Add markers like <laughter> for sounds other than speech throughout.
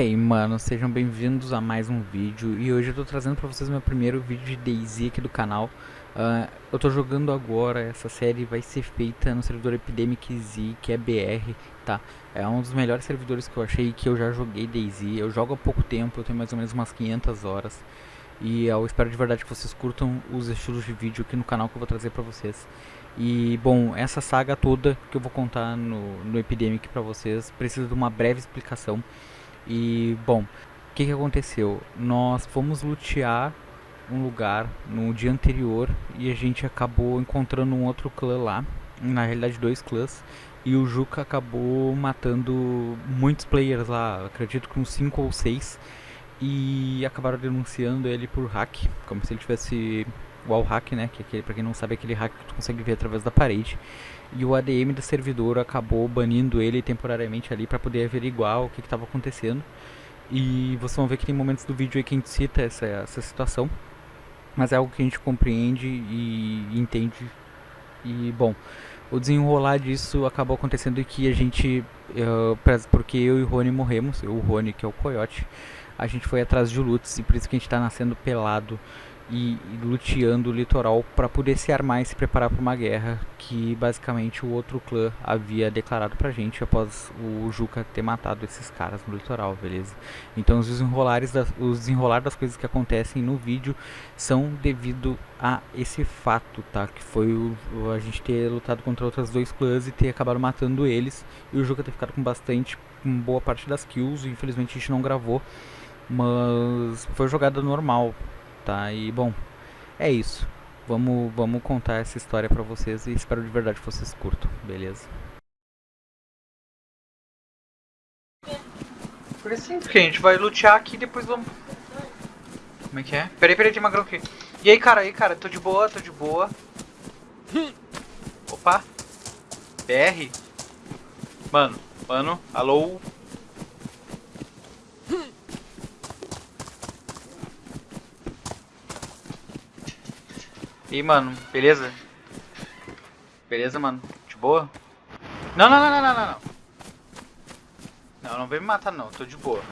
Hey mano, sejam bem-vindos a mais um vídeo. E hoje eu tô trazendo pra vocês meu primeiro vídeo de DayZ aqui do canal. Uh, Eu tô jogando agora, essa série vai ser feita no servidor Epidemic Z, que é BR, tá? É um dos melhores servidores que eu achei que eu já joguei DayZ Eu jogo há pouco tempo, eu tenho mais ou menos umas 500 horas. E eu espero de verdade que vocês curtam os estilos de vídeo aqui no canal que eu vou trazer pra vocês. E, bom, essa saga toda que eu vou contar no, no Epidemic pra vocês precisa de uma breve explicação e, bom, o que, que aconteceu? Nós fomos lutear um lugar no dia anterior e a gente acabou encontrando um outro clã lá, na realidade dois clãs, e o Juca acabou matando muitos players lá, acredito que uns 5 ou 6, e acabaram denunciando ele por hack, como se ele tivesse wall hack, né, que é aquele, pra quem não sabe, é aquele hack que tu consegue ver através da parede e o ADM do servidor acabou banindo ele temporariamente ali para poder averiguar o que estava acontecendo. E vocês vão ver que tem momentos do vídeo aí que a gente cita essa, essa situação, mas é algo que a gente compreende e entende. E bom, o desenrolar disso acabou acontecendo que a gente, porque eu e o Rony morremos, o Rony que é o Coyote, a gente foi atrás de Lutz e por isso que a gente está nascendo pelado e, e luteando o litoral para poder se armar e se preparar para uma guerra que basicamente o outro clã havia declarado pra gente após o Juca ter matado esses caras no litoral, beleza? Então os desenrolares das, os desenrolar das coisas que acontecem no vídeo são devido a esse fato, tá? Que foi o, a gente ter lutado contra outros dois clãs e ter acabado matando eles e o Juca ter ficado com bastante, com boa parte das kills, infelizmente a gente não gravou, mas foi jogada normal, tá? E bom, é isso. Vamos, vamos contar essa história pra vocês e espero de verdade que vocês curtam, beleza? Porque sim, porque a gente vai lutear aqui e depois vamos... Como é que é? Peraí, peraí, tem magrão aqui. E aí, cara, aí, cara, tô de boa, tô de boa. Opa. BR. Mano, mano, alô. E aí, mano, beleza? Beleza, mano? De boa? Não, não, não, não, não, não, não. Não, não vem me matar não, tô de boa.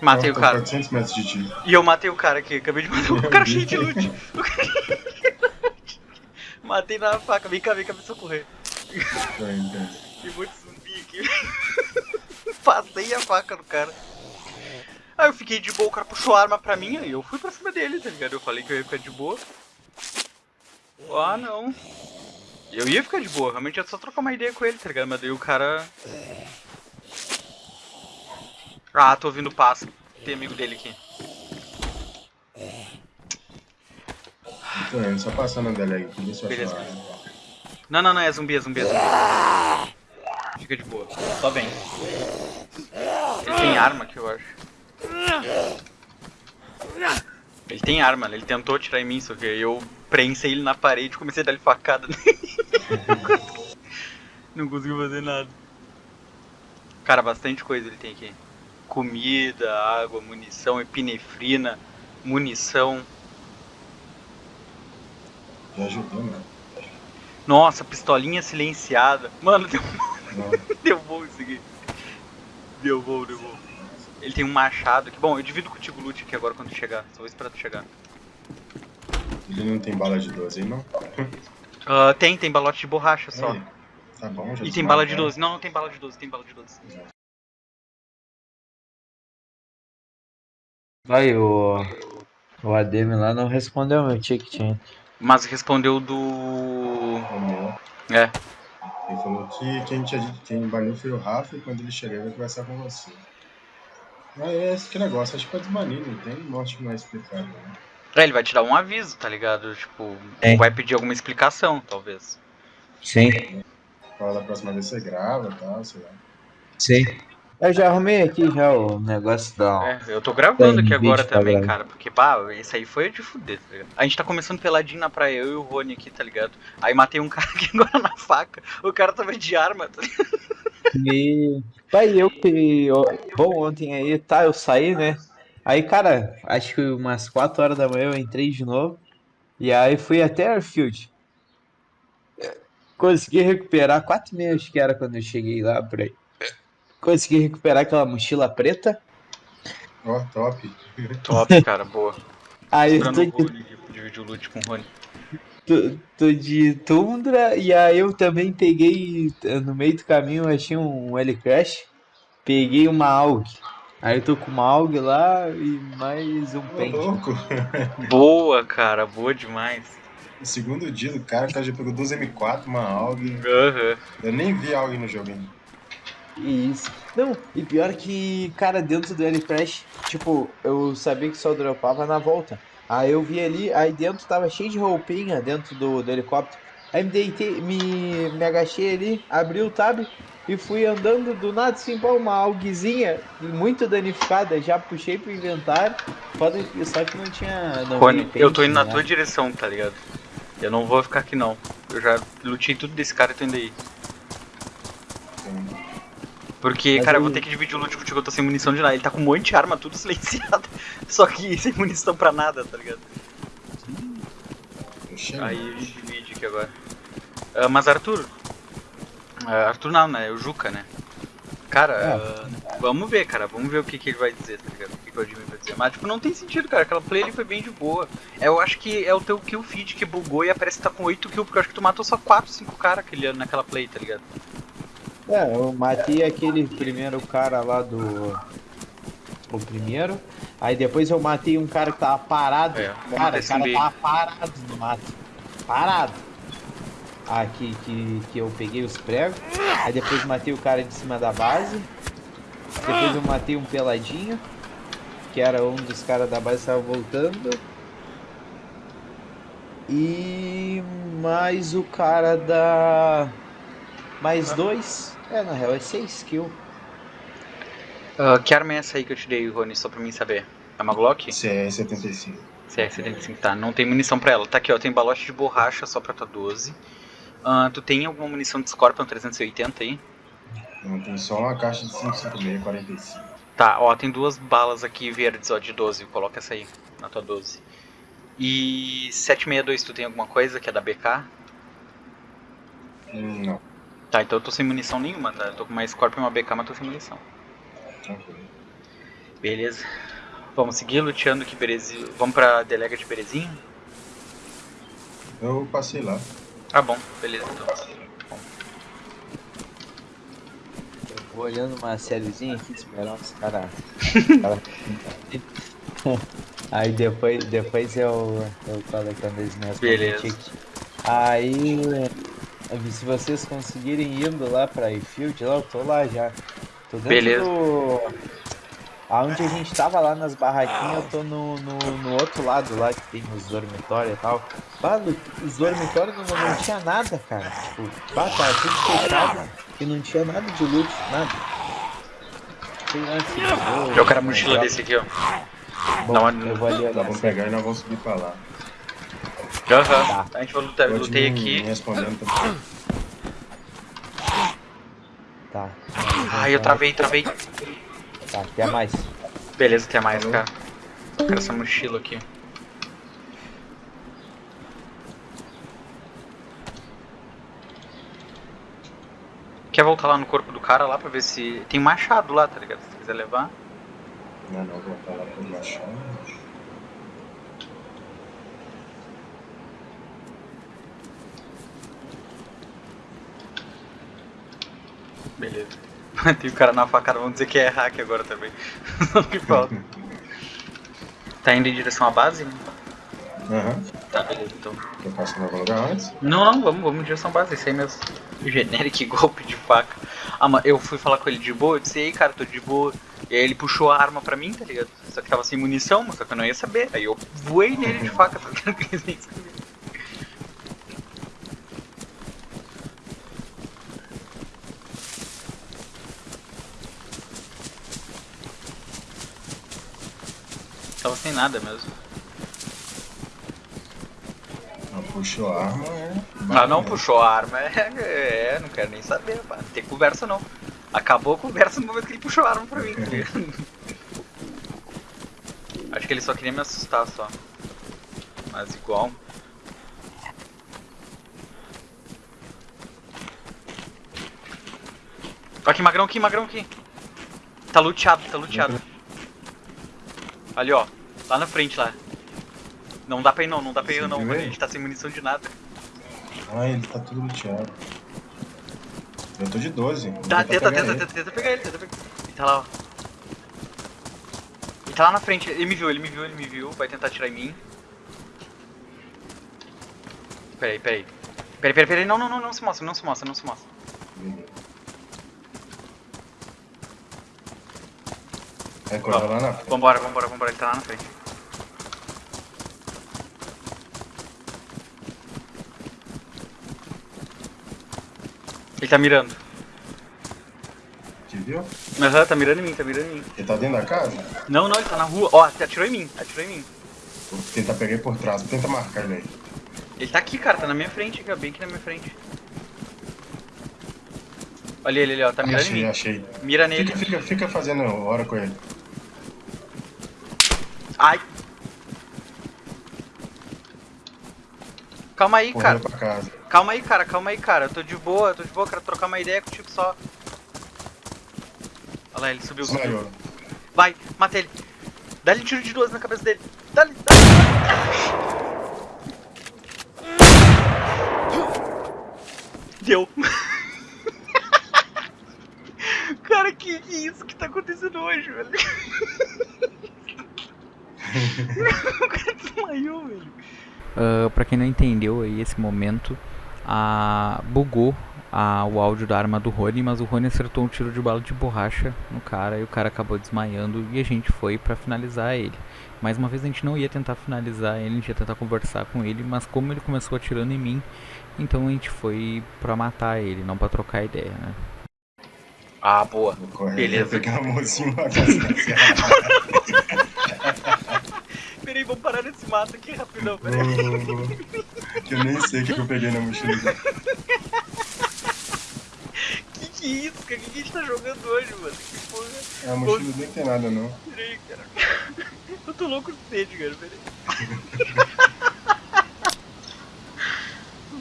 Matei o cara. 400 metros de ti. E eu matei o cara aqui, acabei de matar o <laughs> cara cheio de loot. O. Matei na faca, vem cá, vem cá me socorrer. Tem muito zumbi aqui. <laughs> Passei a faca no cara. Aí eu fiquei de boa, o cara puxou a arma pra mim, aí eu fui pra cima dele, tá ligado? Eu falei que eu ia ficar de boa. Ah, não. Eu ia ficar de boa, realmente ia só trocar uma ideia com ele, tá ligado? Mas daí o cara... Ah, tô ouvindo passo. Tem amigo dele aqui. Tô indo, só passando a dele aqui, deixa eu Beleza. Não, não, não, é zumbi, é zumbi, é zumbi. Fica de boa, só vem. Ele tem arma aqui, eu acho. Ele tem arma, né? ele tentou atirar em mim, só que eu prensei ele na parede e comecei a dar ele facada. <laughs> Não conseguiu fazer nada. Cara, bastante coisa ele tem aqui. Comida, água, munição, epinefrina, munição. Já ajudou, né? Nossa, pistolinha silenciada. Mano, deu, <laughs> deu bom isso aqui. Deu bom, deu bom. Ele tem um machado aqui. Bom, eu divido contigo o loot aqui agora quando chegar. Só vou esperar tu chegar. ele não tem bala de 12 aí, não? Ah, tem, tem balote de borracha só. Aí, Tá bom, já E tem bala de desmarcaram. 12. Não, não tem bala de 12, tem bala de 12. Aí, o, o ADM lá não respondeu meu ticket, hein? Mas respondeu do. O meu. É. Ele falou que quem, tinha, dito- quem baniu foi o Rafa e quando ele chegar ele vai conversar com você. Mas é esse que negócio, acho que pode banir, não tem morte mais explicado. Né? É, ele vai te dar um aviso, tá ligado? Tipo, É. vai pedir alguma explicação, talvez. Sim, Fala da próxima vez você grava e tal, sei lá. sim. Eu já arrumei aqui já o negócio da. É, eu tô gravando aqui agora também, gravar. cara. Porque, pá, esse aí foi de fuder, tá ligado? A gente tá começando peladinho na praia, eu e o Rony aqui, tá ligado? Aí matei um <laughs> cara aqui agora na faca. O cara tava de arma, tá ligado? E. Pai, eu que. Bom, ontem aí, tá, eu saí, né? Aí, cara, acho que umas 4 horas da manhã eu entrei de novo. E aí fui até Airfield. Consegui recuperar, 4 meses que era quando eu cheguei lá por aí. Consegui recuperar aquela mochila preta. Ó, oh, top. Top, cara, boa. <laughs> Aí eu tô de... Dividir o loot com o Rony. Tô, tô, de Tundra e aí eu também peguei, no meio do caminho eu achei um L-Crash. Peguei uma AUG. Aí eu tô com uma AUG lá e mais um pente. <laughs> boa, cara, boa demais. No segundo dia do cara, o cara já pegou duas M4, uma AUG. Uhum. Eu nem vi AUG no jogo ainda. Isso. Não, e pior que, cara, dentro do L-Crash, tipo, eu sabia que só dropava na volta. Aí eu vi ali, aí dentro tava cheio de roupinha dentro do, do helicóptero. Aí me deitei, me, me agachei ali, abri o tab e fui andando do nada assim, pô, uma alguezinha muito danificada. Já puxei pro inventário, foda só que não tinha. Não Rony, eu tô indo na né? tua direção, tá ligado? Eu não vou ficar aqui não. Eu já lutei tudo desse cara e tô indo aí. Porque, Mas cara, eu vou ter que dividir o loot contigo, eu tô sem munição de nada. Ele tá com um monte de arma, tudo <laughs> silenciado. Só que <laughs> sem munição pra nada, tá ligado? Aí a gente divide aqui agora. Uh, mas Arthur. Uh, Arthur não, né? É o Juca, né? Cara, uh, vamos ver, cara. Vamos ver o que, que ele vai dizer, tá ligado? O que, que o Admin vai dizer. Mas, tipo, não tem sentido, cara. Aquela play ali foi bem de boa. Eu acho que é o teu kill feed que bugou e aparece que tá com 8 kills, porque eu acho que tu matou só 4, 5 caras naquela play, tá ligado? É, eu matei aquele primeiro cara lá do. O primeiro. Aí depois eu matei um cara que tava parado. É, cara, o cara tava parado no mato. Parado. Aqui que, que eu peguei os pregos. Aí depois matei o cara de cima da base. Depois eu matei um peladinho. Que era um dos caras da base que tava voltando. E mais o cara da. Mais dois. É, na real é 6 kills. Uh, que arma é essa aí que eu te dei, Rony, só pra mim saber? É uma Glock? CR-75. CR-75, tá. Não tem munição pra ela. Tá aqui, ó, tem balote de borracha só pra tua 12. Uh, tu tem alguma munição de Scorpion 380 aí? Não, tem só uma caixa de 556 45. Tá, ó, tem duas balas aqui verdes, ó, de 12. Coloca essa aí, na tua 12. E 762, tu tem alguma coisa que é da BK? Hum, não. Tá, então eu tô sem munição nenhuma, tá? Eu tô com uma Scorpion e uma BK, mas tô sem munição. Beleza. Vamos seguir luteando que Berezinho. Vamos pra delega de Berezinho? Eu passei lá. Ah bom, beleza então. Eu vou olhando uma sériezinha aqui, esperar os caras. <laughs> Aí depois, depois eu, eu colocando as minhas Beleza. Aí se vocês conseguirem indo lá pra Airfield, lá, eu tô lá já. Tô dentro Beleza. do... Aonde a gente tava lá nas barraquinhas, eu tô no, no, no, outro lado lá, que tem os dormitórios e tal. Bah, os dormitórios não, não tinha nada, cara. Tipo, bah, tava tudo fechado e não tinha nada de loot, nada. Sei lá, se eu, quero a mochila desse aqui, ó. Bom, não, eu vou ali, Nós vamos pegar e nós vamos subir pra lá. Aham, tá. a gente vai lutar, eu lutei aqui. Tá. Ai, eu travei, travei. Tá, até mais. Beleza, até mais, cara. Eu quero essa mochila aqui. Quer voltar lá no corpo do cara lá pra ver se... Tem machado lá, tá ligado? Se quiser levar. Não, não, vou voltar lá pro machado. Beleza. <laughs> Tem o cara na facada, vamos dizer que é hack agora também. <laughs> Não que falta. <laughs> tá indo em direção à base? Aham. Uhum. Tá, beleza, então. Quer passar em algum lugar antes? Não, não, vamos, vamos em direção à base, isso aí mesmo. Generic golpe de faca. Ah, mas eu fui falar com ele de boa, eu disse, ei cara, tô de boa. E aí ele puxou a arma pra mim, tá ligado? Só que tava sem munição, mas só que eu não ia saber. Aí eu voei nele de faca, tá ligado? Tava sem nada mesmo. Não puxou a arma, é. Ah, não puxou a arma, <laughs> é. é não quero nem saber, pá. Não tem conversa não. Acabou a conversa no momento que ele puxou a arma pra mim. Tá <laughs> Acho que ele só queria me assustar só. Mas igual. Aqui, magrão aqui, magrão aqui. Tá luteado, tá luteado. Ali, ó. Lá na frente, lá. Não dá pra ir não, não dá pra ir não, mano. A gente tá sem munição de nada. Ah, ele tá tudo luteado. Eu tô de 12. Tá, tenta, tenta, tenta, tenta pegar ele, tenta pegar ele. tá lá, ó. Ele tá lá na frente, ele me viu, ele me viu, ele me viu. Vai tentar atirar em mim. Peraí, peraí. Peraí, peraí, peraí. Não, não, não, não se mostra, não se mostra, não se mostra. É, lá na frente. Vambora, vambora, vambora, ele tá lá na frente. Ele tá mirando. Te viu? Aham, tá mirando em mim, tá mirando em mim. Ele tá dentro da casa? Não, não, ele tá na rua. Ó, atirou em mim, atirou em mim. Vou tentar pegar ele por trás, tenta marcar ele aí. Ele tá aqui, cara, tá na minha frente, cara, bem aqui na minha frente. Olha ele ali, ó, tá mirando achei, em mim. Achei, Mira nele. Fica, fica, fica fazendo hora com ele. Ai! Calma aí, cara. Calma aí, cara, calma aí, cara. Eu tô de boa, eu tô de boa, quero trocar uma ideia contigo só. Olha lá, ele subiu. Desmaiou. Vai, mata ele. Dá-lhe um tiro de duas na cabeça dele. Dá-lhe, dá-lhe. Deu. <laughs> cara, que, que isso que tá acontecendo hoje, velho? <laughs> o cara desmaiou, velho. Uh, pra quem não entendeu aí esse momento, a... bugou a... o áudio da arma do Rony, mas o Rony acertou um tiro de bala de borracha no cara e o cara acabou desmaiando e a gente foi pra finalizar ele. Mais uma vez a gente não ia tentar finalizar ele, a gente ia tentar conversar com ele, mas como ele começou atirando em mim, então a gente foi pra matar ele, não pra trocar ideia, né? Ah, boa. Beleza. Pegar uma mocinha <laughs> Peraí, vamos parar nesse mato aqui rapidão, peraí. que eu nem sei o que, eu peguei na mochila. <laughs> que que é isso, cara? O que, que a gente tá jogando hoje, mano? Que porra? É, a mochila nem tem nada, não. Peraí, cara. <laughs> Eu tô louco de sede, cara, peraí.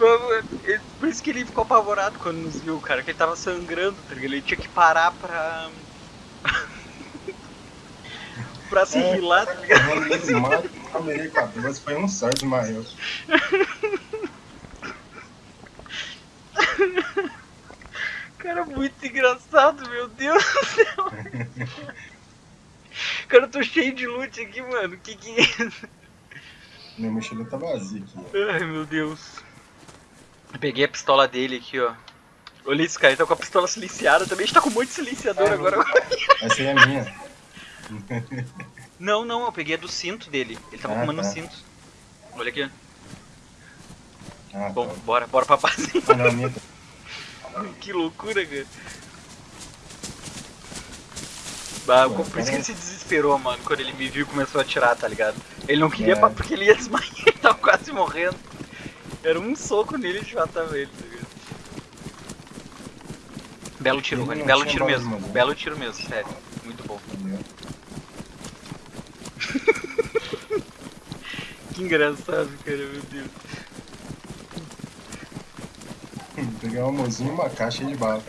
<laughs> Por isso que ele ficou apavorado quando nos viu, cara, que ele tava sangrando, tá ligado? Ele tinha que parar pra. Pra se é, rilar, ligado? Desmaio, mas foi um só desmaiou. <laughs> Cara, muito engraçado, meu Deus do céu. Cara, eu tô cheio de loot aqui, mano. Que que é isso? Minha mochila tá vazia aqui. Ai, meu Deus. Eu peguei a pistola dele aqui, ó. Olha isso, cara, ele tá com a pistola silenciada também. A gente tá com um monte de silenciador é, agora. Essa aí é minha. <laughs> não, não, eu peguei a do cinto dele. Ele tava ah, fumando tá. o cinto. Olha aqui. Ah, Bom, tá. bora, bora pra base. <laughs> Ah, <laughs> que loucura, cara. Ah, por isso que ele se desesperou, mano, quando ele me viu e começou a atirar, tá ligado? Ele não queria é. porque ele ia desmaiar, ele tava quase morrendo. Era um soco nele de matar ele, tá ligado? Belo tiro, Rony. Belo tiro mesmo. Belo tiro mesmo, sério. Muito bom. Que engraçado, cara, meu Deus. Pegar uma mozinha e uma caixa de bala.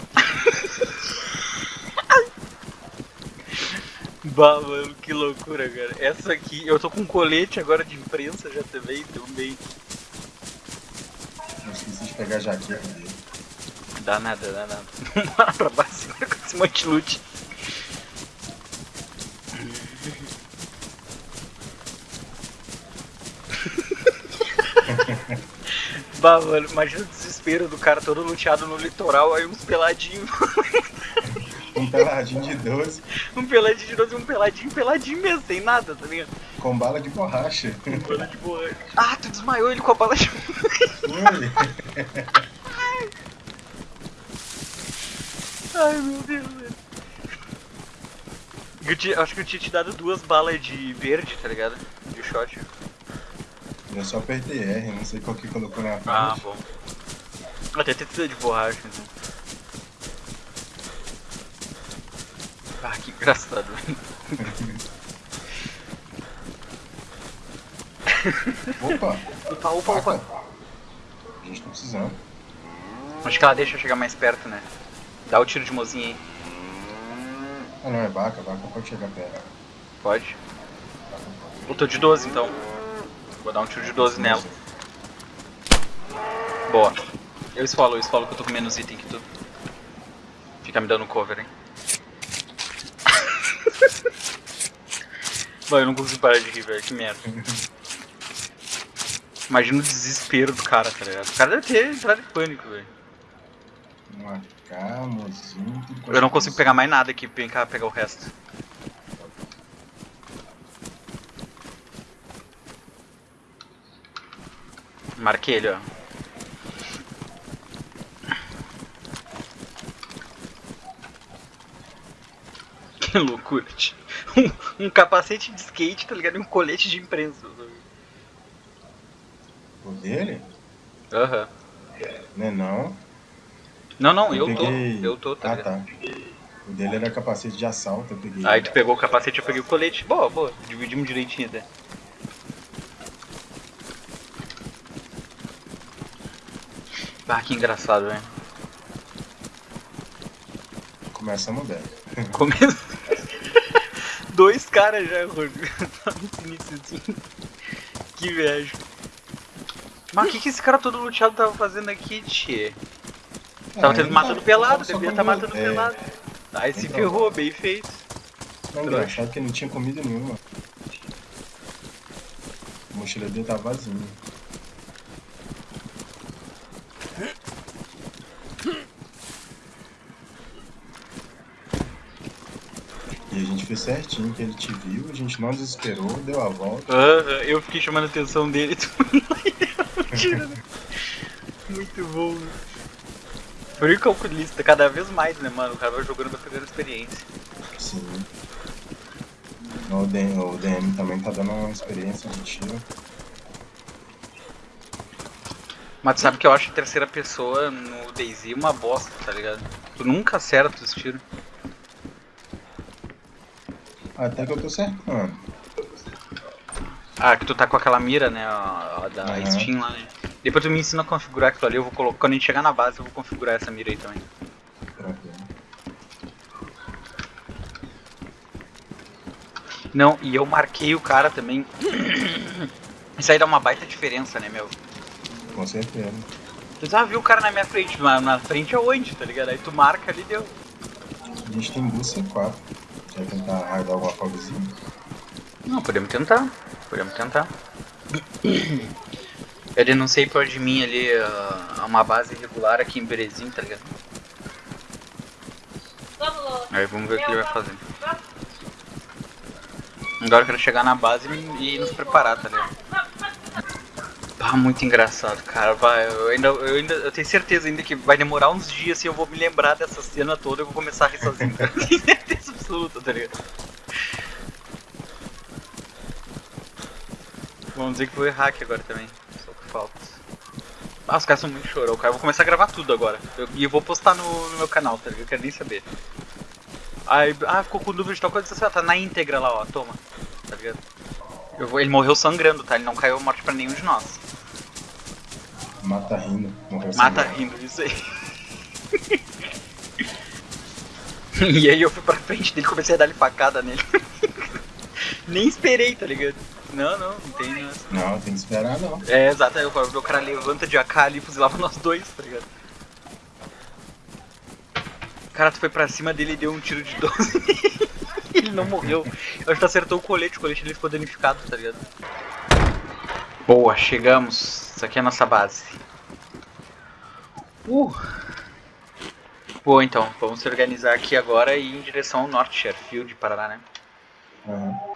bah, mano, que loucura, cara. Essa aqui, eu tô com um colete agora de imprensa já também, também esqueci de pegar a jaqueta dele. Dá nada, dá nada. <laughs> Bora pra base agora com esse monte de loot. Bah, mano, imagina o desespero do cara todo luteado no litoral, aí uns peladinhos. <laughs> um peladinho de 12. Um peladinho de 12 e um peladinho, peladinho mesmo, sem nada, tá ligado? Com bala de borracha. Com bala de borracha. Ah, tu desmaiou ele com a bala de borracha. Ai. Meu Deus, velho. Eu acho que eu tinha te dado duas balas de verde, tá ligado? De shot. Eu só apertei R, não sei qual que colocou na frente. Ah, bom. Até tem de borracha, então. Ah, que engraçado. <laughs> Opa! Opa, opa, opa! A gente tá precisando. Acho que ela deixa eu chegar mais perto, né? Dá o tiro de mozinha aí. Ah não, é vaca, vaca pode chegar perto. Pode? Eu tô de 12 então. Vou dar um tiro de 12 nela. Boa. Eu esfolo, eu esfolo que eu tô com menos item que tu. Fica me dando cover, hein. <laughs> Mano, eu não consigo parar de rir, velho. Que merda. Imagina o desespero do cara, tá ligado? O cara deve ter entrado em pânico, velho. Marcamos Eu não consigo pegar mais nada aqui, vem cá pegar o resto. Marquei ele, ó. <laughs> Que loucura, tio. Um, um, capacete de skate, tá ligado? E um colete de imprensa. O dele? Aham. Uhum. Não é não? Não, não, eu, eu peguei... tô. Eu tô, tá Ah, ligado? tá. O dele era capacete de assalto, eu peguei. Aí tu pegou o capacete, eu peguei o colete. Boa, boa. Dividimos direitinho até. Ah, que engraçado, velho. Começamos bem. Começa. <laughs> <laughs> Dois caras já, Rodrigo. <laughs> que viagem. Mas o que, que esse cara todo luteado tava fazendo aqui, tchê? Tava tendo matando pelado, devia estar tá matando é... pelado. Aí se ferrou, bem feito. Não, engraçado que não tinha comida nenhuma. A mochila dele tá vazia. Fez certinho, que ele te viu, a gente não desesperou, deu a volta. Eu fiquei chamando a atenção dele, <laughs> tu Muito bom, né? Por calculista, cada vez mais, né, mano? O cara vai jogando, vai pegando experiência. Sim. O DM, o DM também tá dando uma experiência de tiro. Mas tu sabe que eu acho terceira pessoa no DayZ uma bosta, tá ligado? Tu nunca acerta os tiros. Até que eu tô acertando. Ah, que tu tá com aquela mira, né, a, a da uhum. Steam lá, né? Depois tu me ensina a configurar aquilo ali, eu vou colocar, quando a gente chegar na base eu vou configurar essa mira aí também. Não, e eu marquei o cara também. <coughs> Isso aí dá uma baita diferença, né, meu? Com certeza. Tu já viu o cara na minha frente, na, na frente é onde, tá ligado? Aí tu marca ali deu. A gente tem duas C4. Quer tentar raidar alguma coisinha? Não, podemos tentar. Podemos tentar. Eu denunciei por de mim ali uh, uma base irregular aqui em Berezim, tá ligado? Aí vamos ver o que ele vai fazer. Agora eu quero chegar na base e nos preparar, tá ligado? Ah, muito engraçado, cara. Vai, eu ainda, eu ainda eu tenho certeza ainda que vai demorar uns dias e eu vou me lembrar dessa cena toda e vou começar a rir sozinho. <laughs> certeza absoluta, tá ligado? Vamos dizer que errar aqui agora também faltas. Ah, os caras são muito chorão, cara. Eu vou começar a gravar tudo agora. Eu, e eu vou postar no, no, meu canal, tá ligado? Eu quero nem saber. Aí, ah, ficou com dúvida de tal coisa, você tá na íntegra lá, ó, toma. Tá ligado? Eu vou, ele morreu sangrando, tá? Ele não caiu morte pra nenhum de nós. Mata rindo. Morreu Mata sangrando. rindo, isso aí. <laughs> <laughs> e aí eu fui pra frente dele comecei a dar-lhe facada nele. <laughs> Nem esperei, tá ligado? Não, não, não tem nada. Não, tem que esperar não. É, exato, aí o cara levanta de AK ali e fuzilava nós dois, tá ligado? O cara, tu foi pra cima dele e deu um tiro de 12 <laughs> Ele não morreu. Eu acho que tu acertou o colete, o colete dele ficou danificado, tá ligado? Boa, chegamos. Isso aqui é a nossa base. Uh! Boa, então, vamos se organizar aqui agora e ir em direção ao norte, Sherfield, Paraná, né? Uhum.